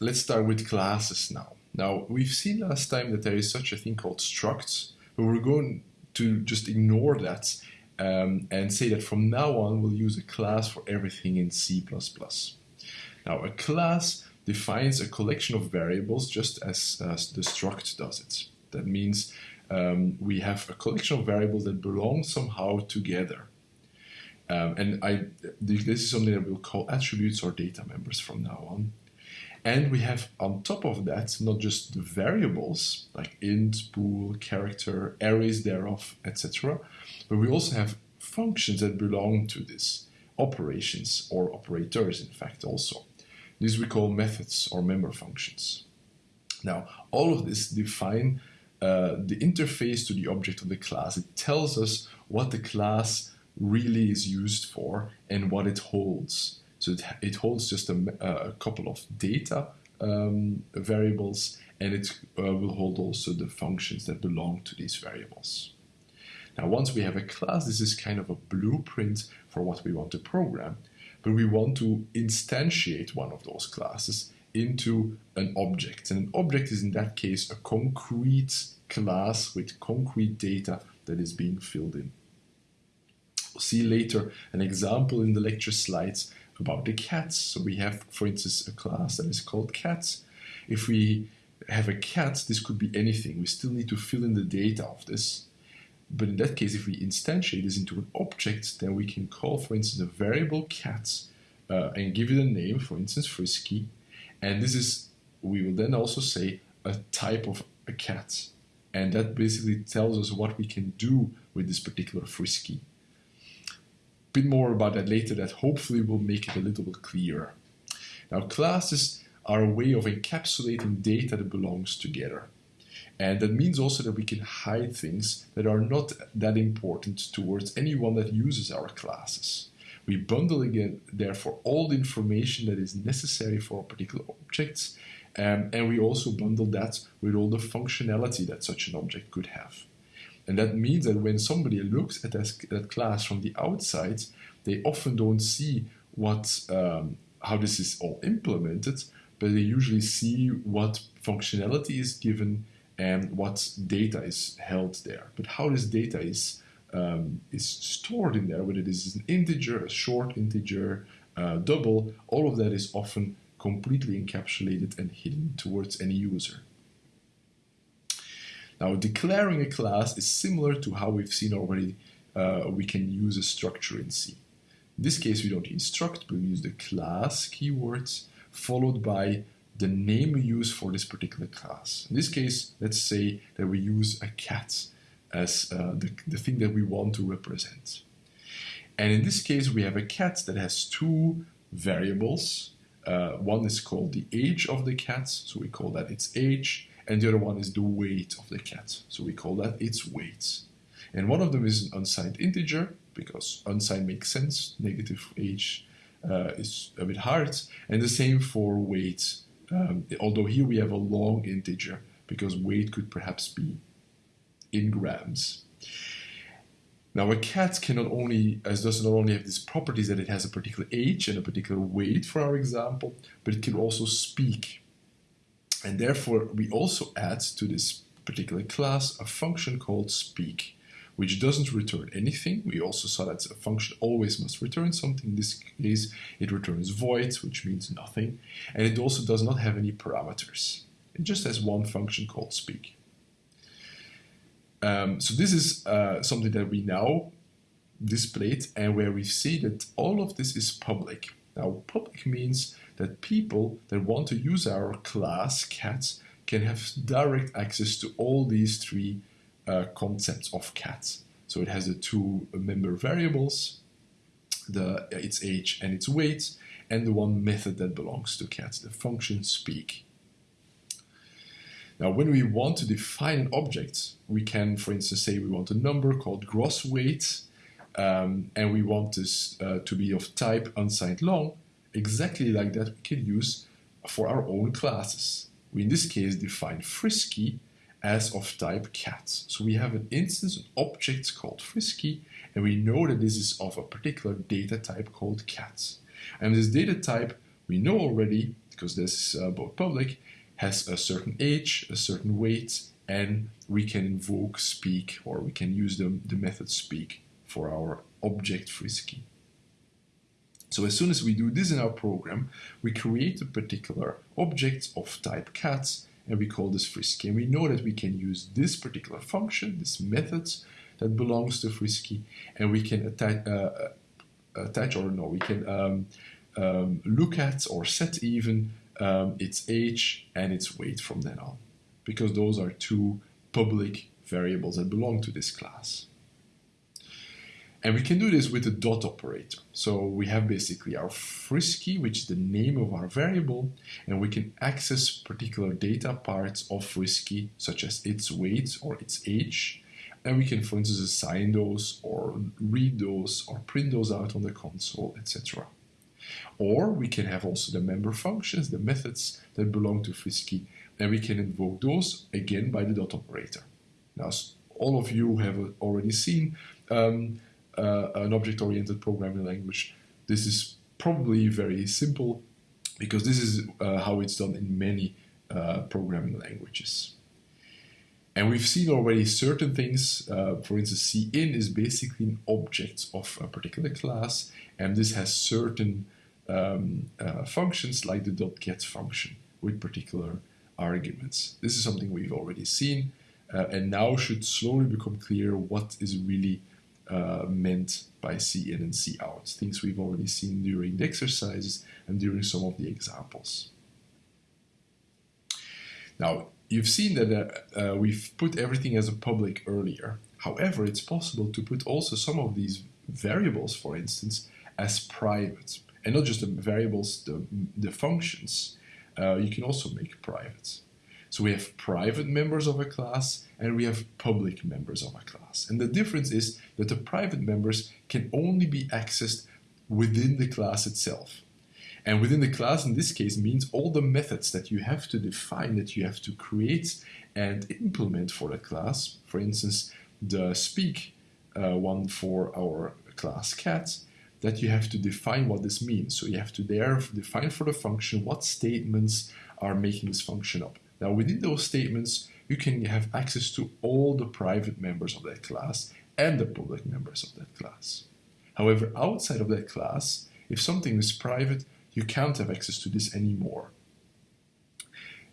let's start with classes now. Now, we've seen last time that there is such a thing called structs, but we're going to just ignore that um, and say that from now on we'll use a class for everything in C++. Now, a class defines a collection of variables just as, as the struct does it. That means um, we have a collection of variables that belong somehow together. Um, and I, this is something that we'll call attributes or data members from now on. And we have on top of that, not just the variables like int, bool, character, arrays thereof, etc., but we also have functions that belong to this, operations or operators, in fact, also. These we call methods or member functions. Now, all of this define uh, the interface to the object of the class. It tells us what the class really is used for and what it holds. So it, it holds just a, a, couple of data um, variables and it uh, will hold also the functions that belong to these variables. Now once we have a class, this is kind of a blueprint for what we want to program, but we want to instantiate one of those classes into an object. And an object is in that case a concrete class with concrete data that is being filled in. We'll see later an example in the lecture slides about the cats. So we have, for instance, a class that is called cats. If we have a cat, this could be anything. We still need to fill in the data of this. But in that case, if we instantiate this into an object, then we can call, for instance, a variable cat uh, and give it a name, for instance, frisky. And this is, we will then also say, a type of a cat. And that basically tells us what we can do with this particular frisky bit more about that later that hopefully will make it a little bit clearer. Now classes are a way of encapsulating data that belongs together. And that means also that we can hide things that are not that important towards anyone that uses our classes. We bundle again, therefore, all the information that is necessary for a particular objects, um, and we also bundle that with all the functionality that such an object could have. And that means that when somebody looks at that, class from the outside, they often don't see what um, how this is all implemented, but they usually see what functionality is given and what data is held there. But how this data is um, is stored in there, whether this is an integer, a short integer, uh, double, all of that is often completely encapsulated and hidden towards any user. Now, declaring a class is similar to how we've seen already uh, we can use a structure in C. In this case, we don't use struct, but we use the class keywords followed by the name we use for this particular class. In this case, let's say that we use a cat as uh, the, the thing that we want to represent. And in this case, we have a cat that has two variables. Uh, one is called the age of the cat, so we call that its age, and the other one is the weight of the cat. So we call that its weight. And one of them is an unsigned integer, because unsigned makes sense, negative age uh, is a bit hard, and the same for weight, um, although here we have a long integer, because weight could perhaps be in grams. Now a cat can not only, as does not only have these properties that it has a particular age and a particular weight, for our example, but it can also speak. And therefore, we also add to this particular class a function called speak, which doesn't return anything. We also saw that a function always must return something. In this case, it returns void, which means nothing. And it also does not have any parameters. It just has one function called speak. Um, so this is uh, something that we now displayed and where we see that all of this is public. Now, public means that people that want to use our class cats can have direct access to all these three uh, concepts of cats. So it has the two member variables, the its age and its weight, and the one method that belongs to cats, the function speak. Now, when we want to define an object, we can, for instance, say we want a number called gross weight, um, and we want this uh, to be of type unsigned long, exactly like that we can use for our own classes. We in this case define frisky as of type cat. So we have an instance, an object called frisky, and we know that this is of a particular data type called cat. And this data type we know already because this is uh, both public, has a certain age, a certain weight, and we can invoke speak or we can use the, the method speak for our object frisky. So as soon as we do this in our program, we create a particular object of type cats and we call this frisky. And we know that we can use this particular function, this method that belongs to frisky, and we can attach, uh, uh, attach or no, we can um, um, look at or set even um, its age and its weight from then on, because those are two public variables that belong to this class. And we can do this with the dot operator. So we have basically our frisky, which is the name of our variable, and we can access particular data parts of frisky, such as its weight or its age. And we can, for instance, assign those or read those or print those out on the console, etc. Or we can have also the member functions, the methods that belong to Frisky, and we can invoke those again by the dot operator. Now, all of you have already seen um, uh, an object-oriented programming language. This is probably very simple because this is uh, how it's done in many uh, programming languages. And we've seen already certain things. Uh, for instance, cin is basically an object of a particular class, and this has certain um, uh, functions like the dot .get function with particular arguments. This is something we've already seen, uh, and now should slowly become clear what is really uh, meant by cin and cout, things we've already seen during the exercises and during some of the examples. Now, you've seen that uh, uh, we've put everything as a public earlier. However, it's possible to put also some of these variables, for instance, as private. And not just the variables, the, the functions, uh, you can also make private. So we have private members of a class and we have public members of a class. And the difference is that the private members can only be accessed within the class itself. And within the class, in this case, means all the methods that you have to define, that you have to create and implement for the class. For instance, the speak uh, one for our class cat, that you have to define what this means. So you have to there define for the function what statements are making this function up. Now within those statements, you can have access to all the private members of that class and the public members of that class. However, outside of that class, if something is private, you can't have access to this anymore.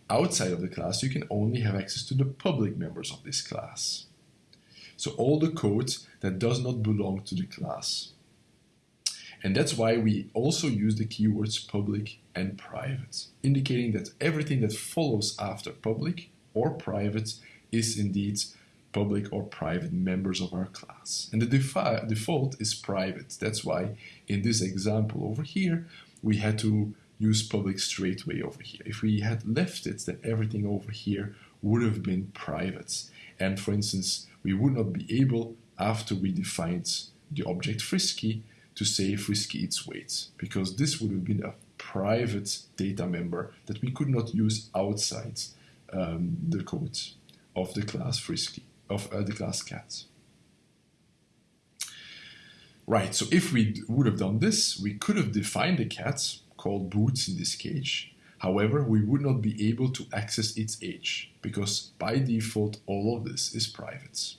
Outside of the class, you can only have access to the public members of this class. So all the code that does not belong to the class. And that's why we also use the keywords public and private, indicating that everything that follows after public or private is indeed public or private members of our class. And the default is private. That's why in this example over here, we had to use public straight away over here. If we had left it, then everything over here would have been private. And for instance, we would not be able, after we defined the object frisky, to save frisky its weight, because this would have been a private data member that we could not use outside um, the code of the class frisky, of uh, the class cat. Right, so if we would have done this, we could have defined a cat, called boots in this cage. However, we would not be able to access its age, because by default all of this is private.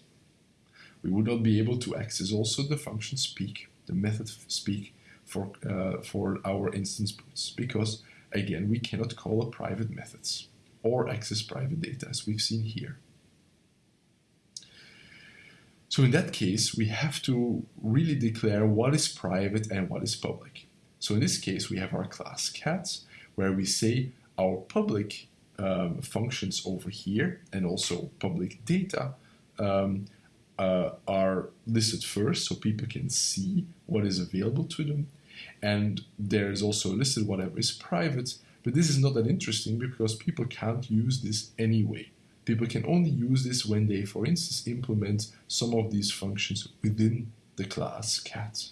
We would not be able to access also the function speak the method speak for, uh, for our instance boots because again we cannot call private methods or access private data as we've seen here. So in that case, we have to really declare what is private and what is public. So in this case, we have our class cats where we say our public um, functions over here and also public data um, uh, are listed first so people can see what is available to them. And there's also listed whatever is private, but this is not that interesting because people can't use this anyway. People can only use this when they, for instance, implement some of these functions within the class cat.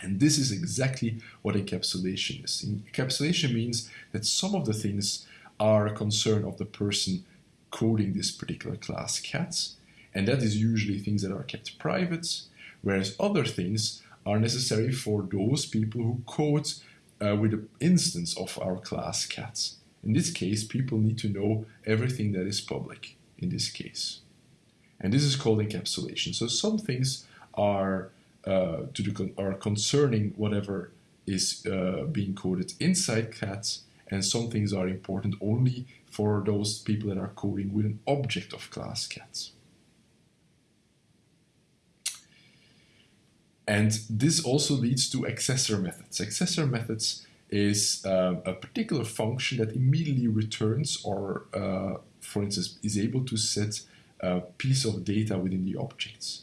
And this is exactly what encapsulation is. Encapsulation means that some of the things are a concern of the person coding this particular class cats, and that is usually things that are kept private, whereas other things are necessary for those people who code uh, with an instance of our class cat. In this case, people need to know everything that is public in this case. And this is called encapsulation. So some things are uh, to the con are concerning whatever is uh, being coded inside cats, and some things are important only for those people that are coding with an object of class cats. And this also leads to accessor methods. Accessor methods is uh, a particular function that immediately returns or, uh, for instance, is able to set a piece of data within the objects.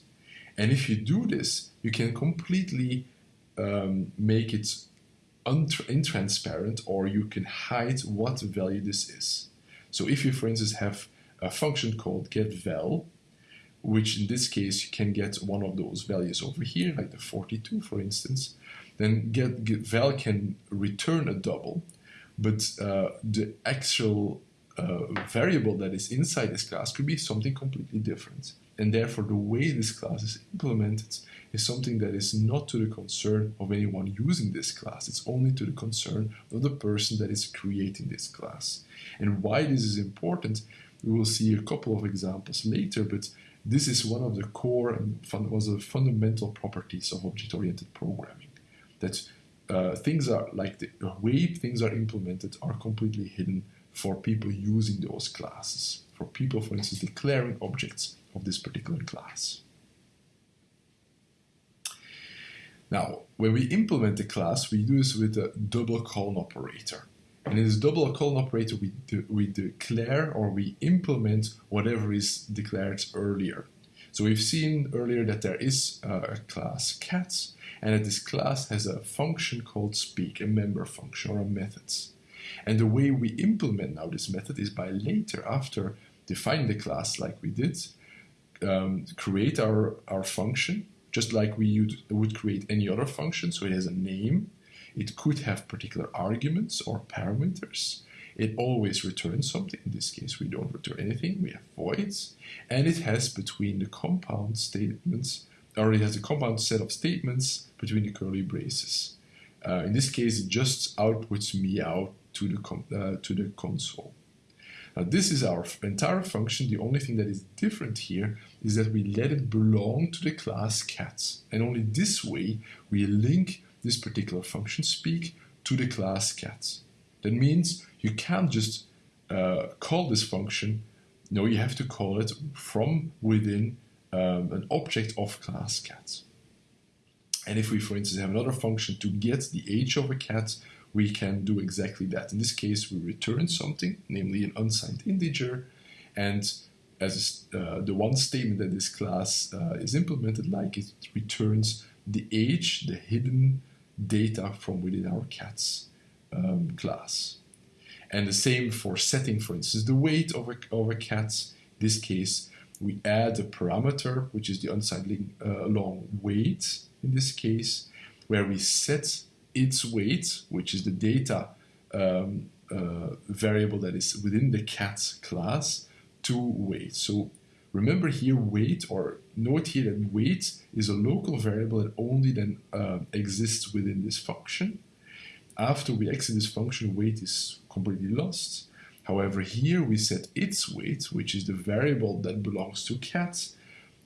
And if you do this, you can completely um, make it intransparent or you can hide what value this is. So if you, for instance, have a function called getVal, which in this case you can get one of those values over here, like the 42 for instance, then get, get val can return a double, but uh, the actual uh, variable that is inside this class could be something completely different. And therefore the way this class is implemented is something that is not to the concern of anyone using this class. It's only to the concern of the person that is creating this class. And why this is important, we will see a couple of examples later, but this is one of the core and was the fundamental properties of object-oriented programming. That uh, things are like the way things are implemented are completely hidden for people using those classes. For people, for instance, declaring objects of this particular class. Now, when we implement a class, we do this with a double colon operator. And in this double colon operator, we, de we declare or we implement whatever is declared earlier. So we've seen earlier that there is a class cats, and that this class has a function called speak, a member function or a method. And the way we implement now this method is by later, after defining the class like we did, um, create our, our function, just like we would create any other function. So it has a name, it could have particular arguments or parameters. It always returns something. In this case, we don't return anything. We have voids. And it has between the compound statements, or it has a compound set of statements between the curly braces. Uh, in this case, it just outputs meow to the, uh, to the console. Now this is our entire function. The only thing that is different here is that we let it belong to the class cats. And only this way we link this particular function speak to the class cat. That means you can't just uh, call this function, no, you have to call it from within um, an object of class cat. And if we, for instance, have another function to get the age of a cat, we can do exactly that. In this case, we return something, namely an unsigned integer, and as uh, the one statement that this class uh, is implemented like, it returns the age, the hidden data from within our cats um, class. And the same for setting, for instance, the weight of a, of a cat. In this case, we add a parameter, which is the unsigned uh, long weight in this case, where we set its weight, which is the data um, uh, variable that is within the cat class, to weight. So Remember here weight, or note here that weight is a local variable that only then uh, exists within this function. After we exit this function, weight is completely lost. However, here we set its weight, which is the variable that belongs to cat,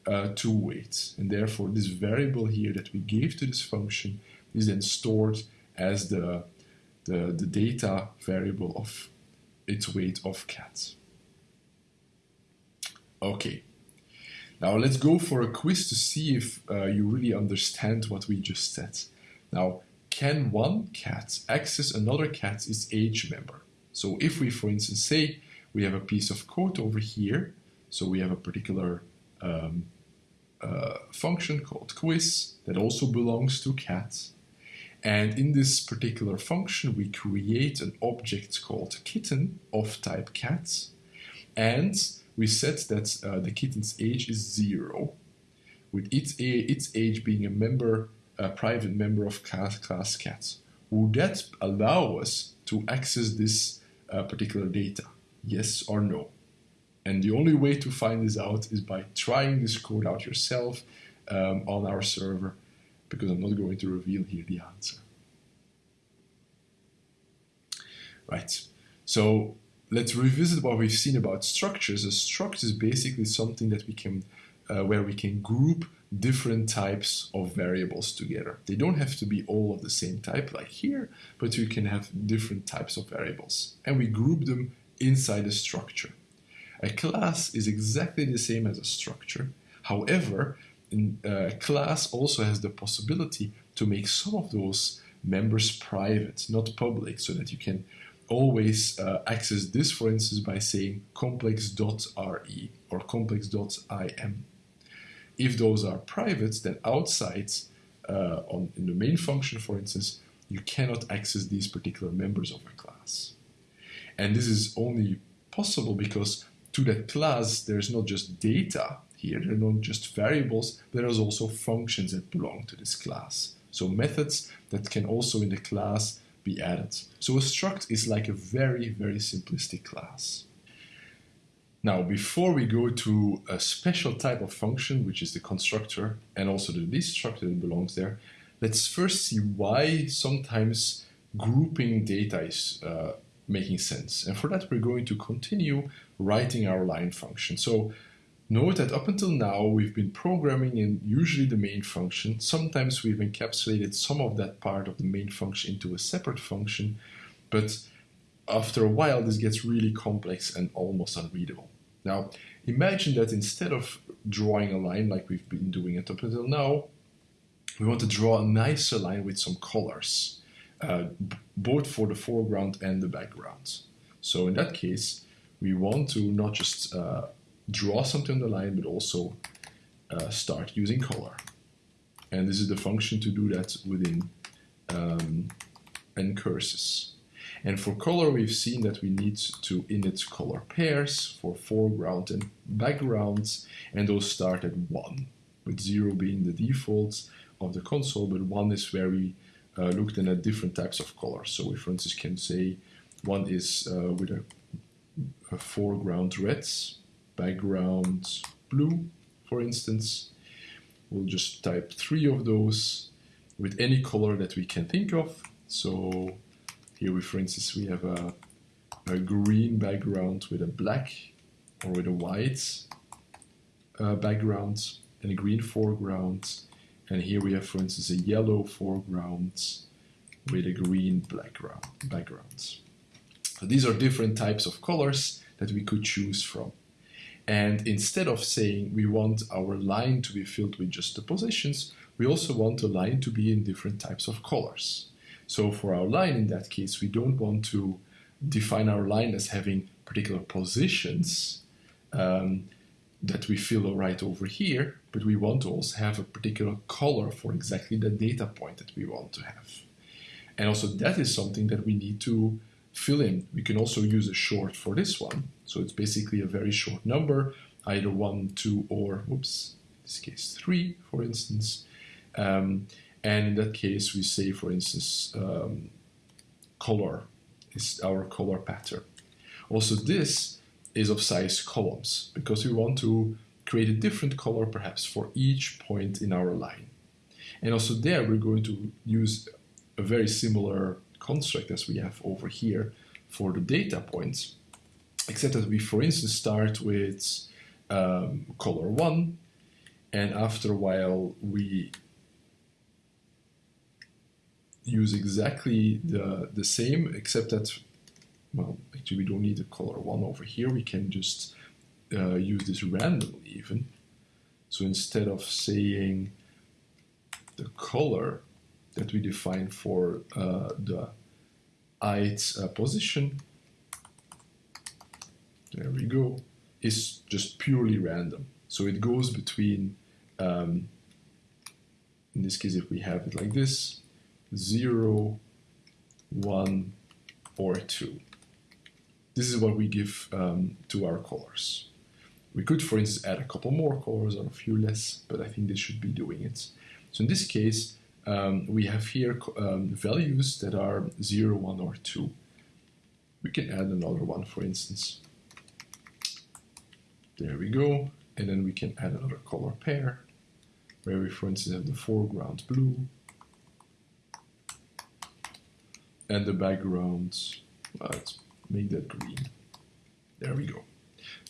uh, to weight. And therefore, this variable here that we gave to this function is then stored as the, the, the data variable of its weight of cat. Okay. Now let's go for a quiz to see if uh, you really understand what we just said. Now, can one cat access another cat's age member? So if we, for instance, say we have a piece of code over here, so we have a particular um, uh, function called quiz that also belongs to cat. And in this particular function, we create an object called kitten of type cat. And we set that uh, the kitten's age is zero, with its, its age being a member, a private member of class, class cats. Would that allow us to access this uh, particular data? Yes or no? And the only way to find this out is by trying this code out yourself um, on our server, because I'm not going to reveal here the answer. right? So let's revisit what we've seen about structures. A structure is basically something that we can, uh, where we can group different types of variables together. They don't have to be all of the same type like here, but you can have different types of variables. And we group them inside a structure. A class is exactly the same as a structure. However, in, uh, a class also has the possibility to make some of those members private, not public, so that you can always uh, access this, for instance, by saying complex.re or complex.im. If those are private, then outside uh, on, in the main function, for instance, you cannot access these particular members of a class. And this is only possible because to that class, there's not just data here, there are not just variables, there's also functions that belong to this class. So methods that can also in the class be added. So a struct is like a very, very simplistic class. Now, before we go to a special type of function, which is the constructor, and also the destructor that belongs there, let's first see why sometimes grouping data is uh, making sense. And for that, we're going to continue writing our line function. So Note that up until now we've been programming in usually the main function. Sometimes we've encapsulated some of that part of the main function into a separate function, but after a while this gets really complex and almost unreadable. Now imagine that instead of drawing a line like we've been doing it up until now, we want to draw a nicer line with some colors, uh, both for the foreground and the background. So in that case, we want to not just uh, draw something on the line, but also uh, start using color. And this is the function to do that within um, ncurses. And for color, we've seen that we need to init color pairs for foreground and backgrounds, and those start at 1, with 0 being the default of the console, but 1 is where we uh, looked at different types of colors. So we, for instance, can say one is uh, with a, a foreground reds, background blue, for instance. We'll just type three of those with any color that we can think of. So here we, for instance, we have a, a green background with a black or with a white uh, background and a green foreground. And here we have, for instance, a yellow foreground with a green background. background. So these are different types of colors that we could choose from. And instead of saying we want our line to be filled with just the positions, we also want the line to be in different types of colors. So for our line in that case, we don't want to define our line as having particular positions um, that we fill right over here, but we want to also have a particular color for exactly the data point that we want to have. And also that is something that we need to fill in. We can also use a short for this one. So it's basically a very short number, either one, two, or, whoops, in this case, three, for instance. Um, and in that case, we say, for instance, um, color is our color pattern. Also, this is of size columns because we want to create a different color perhaps for each point in our line. And also there, we're going to use a very similar construct as we have over here for the data points, except that we, for instance, start with um, color 1, and after a while we use exactly the, the same, except that, well, actually we don't need the color 1 over here, we can just uh, use this randomly even. So instead of saying the color that we define for uh, the ith uh, position, there we go, is just purely random. So it goes between, um, in this case, if we have it like this, 0, 1, or 2. This is what we give um, to our colors. We could, for instance, add a couple more colors or a few less, but I think this should be doing it. So in this case, um, we have here um, values that are 0, 1, or 2. We can add another one, for instance. There we go. And then we can add another color pair, where we, for instance, have the foreground blue and the background let's make that green. There we go.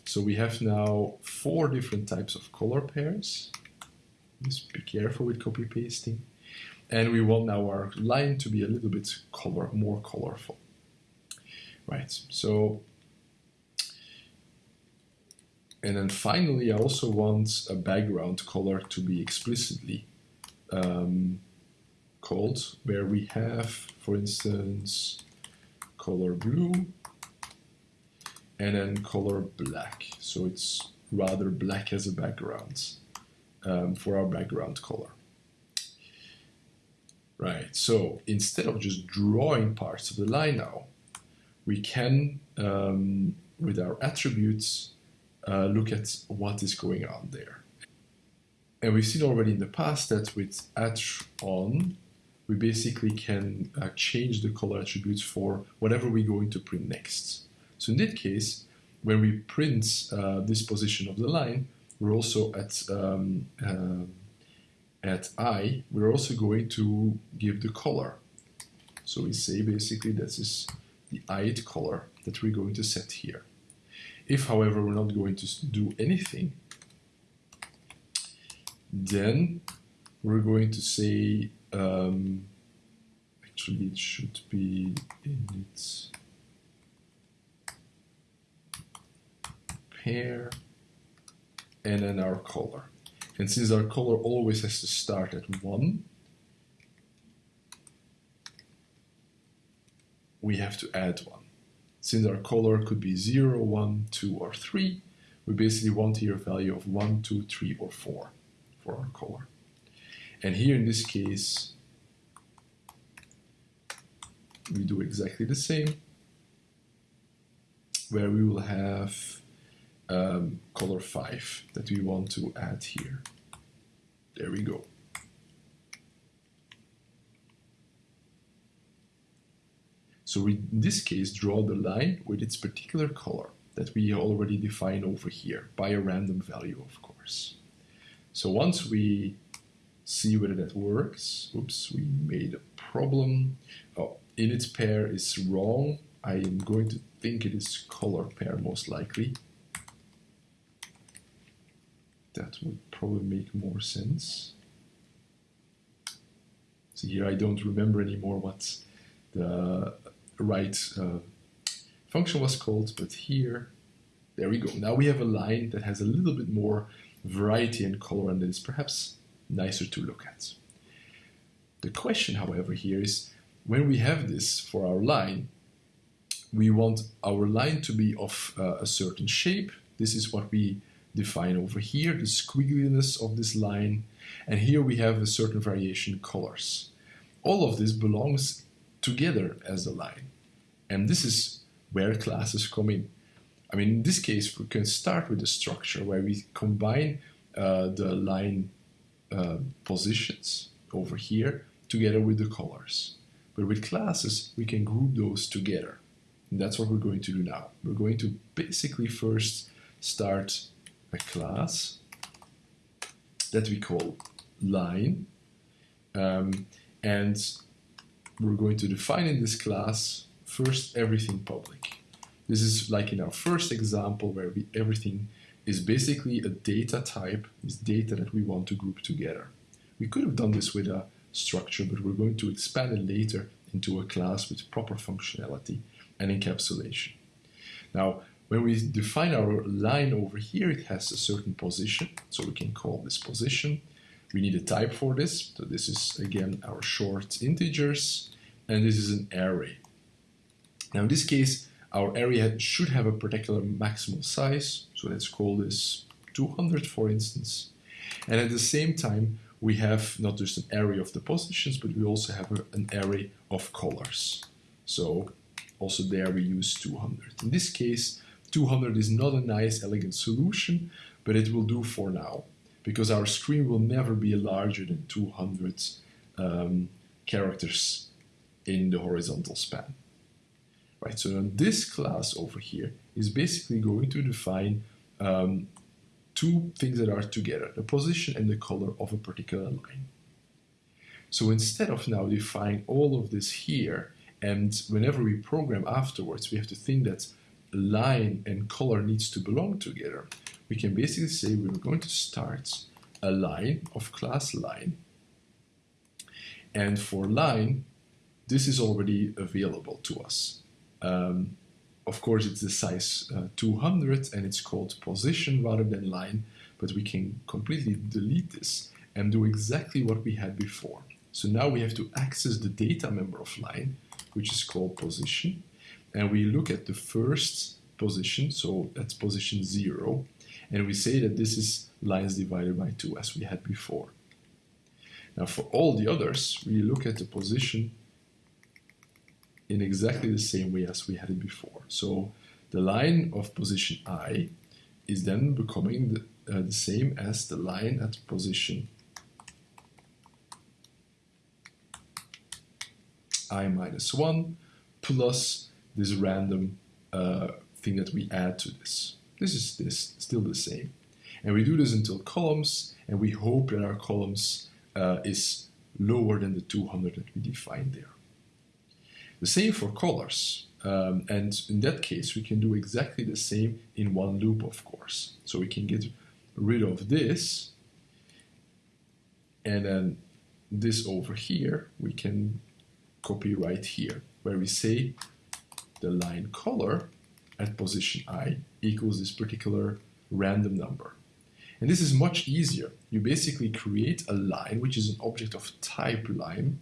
So we have now four different types of color pairs. Just be careful with copy pasting. And we want now our line to be a little bit color, more colorful. Right, so, and then finally I also want a background color to be explicitly um, called, where we have, for instance, color blue and then color black. So it's rather black as a background um, for our background color. Right, so instead of just drawing parts of the line now, we can, um, with our attributes, uh, look at what is going on there. And we've seen already in the past that with attr on, we basically can uh, change the color attributes for whatever we're going to print next. So in that case, when we print uh, this position of the line, we're also at um, uh, at i, we're also going to give the color. So we say basically this is the ith color that we're going to set here. If, however, we're not going to do anything, then we're going to say, um, actually it should be in its pair and then our color. And since our color always has to start at 1, we have to add 1. Since our color could be 0, 1, 2, or 3, we basically want here a value of 1, 2, 3, or 4 for our color. And here in this case, we do exactly the same, where we will have um, color 5 that we want to add here. There we go. So we, in this case, draw the line with its particular color that we already define over here by a random value, of course. So once we see whether that works, oops, we made a problem. Oh, in its pair is wrong. I am going to think it is color pair most likely that would probably make more sense. So here I don't remember anymore what the right uh, function was called, but here, there we go. Now we have a line that has a little bit more variety and color and is perhaps nicer to look at. The question, however, here is when we have this for our line, we want our line to be of uh, a certain shape. This is what we define over here, the squiggliness of this line, and here we have a certain variation colors. All of this belongs together as a line, and this is where classes come in. I mean, in this case, we can start with a structure where we combine uh, the line uh, positions over here together with the colors. But with classes, we can group those together. And that's what we're going to do now. We're going to basically first start a class that we call line. Um, and we're going to define in this class first everything public. This is like in our first example where we, everything is basically a data type, is data that we want to group together. We could have done this with a structure, but we're going to expand it later into a class with proper functionality and encapsulation. Now, when we define our line over here, it has a certain position, so we can call this position. We need a type for this, so this is again our short integers, and this is an array. Now in this case, our array should have a particular maximal size, so let's call this 200 for instance. And at the same time, we have not just an array of the positions, but we also have a, an array of colors. So also there we use 200. In this case, 200 is not a nice, elegant solution, but it will do for now because our screen will never be larger than 200 um, characters in the horizontal span. Right, so this class over here is basically going to define um, two things that are together, the position and the color of a particular line. So instead of now defining all of this here And whenever we program afterwards, we have to think that line and color needs to belong together. We can basically say we're going to start a line of class line. And for line, this is already available to us. Um, of course, it's the size uh, 200 and it's called position rather than line, but we can completely delete this and do exactly what we had before. So now we have to access the data member of line, which is called position, and we look at the first position, so that's position zero, and we say that this is lines divided by two as we had before. Now for all the others, we look at the position in exactly the same way as we had it before. So the line of position i is then becoming the, uh, the same as the line at position i minus 1 plus this random uh, thing that we add to this. This is this still the same. And we do this until columns, and we hope that our columns uh, is lower than the 200 that we defined there. The same for colors. Um, and in that case, we can do exactly the same in one loop, of course. So we can get rid of this, and then this over here, we can copy right here, where we say the line color at position i equals this particular random number. And this is much easier. You basically create a line, which is an object of type line,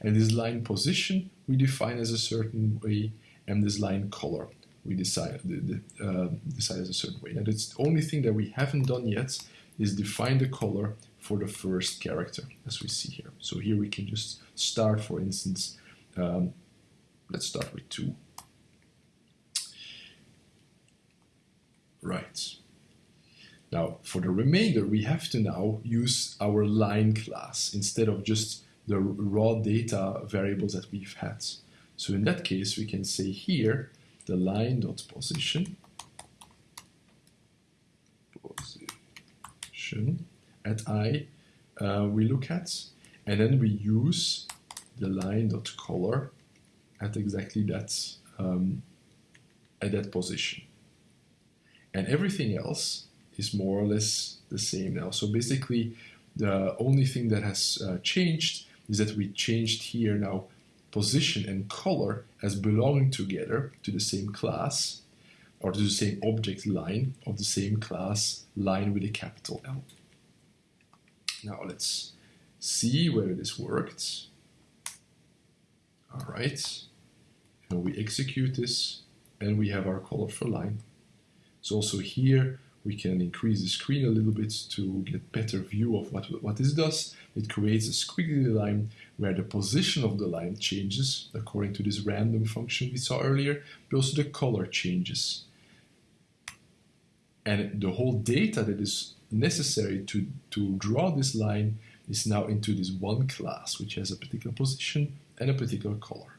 and this line position we define as a certain way, and this line color we decide, uh, decide as a certain way. And it's the only thing that we haven't done yet is define the color for the first character, as we see here. So here we can just start, for instance, um, let's start with 2. Right. Now, for the remainder, we have to now use our line class instead of just the raw data variables that we've had. So in that case, we can say here, the line dot position, position at i uh, we look at, and then we use the line dot color at exactly that um, at that position. And everything else is more or less the same now. So basically, the only thing that has uh, changed is that we changed here now position and color as belonging together to the same class or to the same object line of the same class line with a capital L. Now let's see whether this worked. All right, and we execute this and we have our colorful line. So also here we can increase the screen a little bit to get better view of what, what this does. It creates a squiggly line where the position of the line changes according to this random function we saw earlier, but also the color changes. And the whole data that is necessary to, to draw this line is now into this one class, which has a particular position and a particular color.